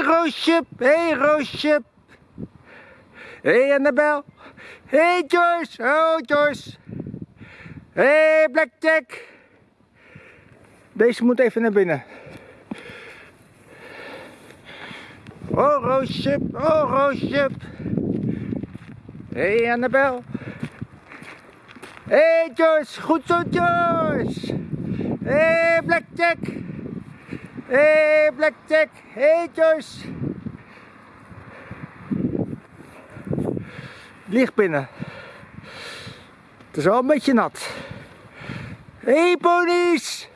hey, Roosje. hey, Roosje. hey, Annabel. hey, Joyce. Oh, Joyce. hey, Blackjack. Deze moet even naar binnen. Oh, Roosje. Oh, Roosje. hey, Annabel. hey, Joyce. Goed zo, Joyce. hey, Blackjack. Hey, Blackjack. hey, Joyce. Ligt binnen. Het is wel een beetje nat. hey, ponies.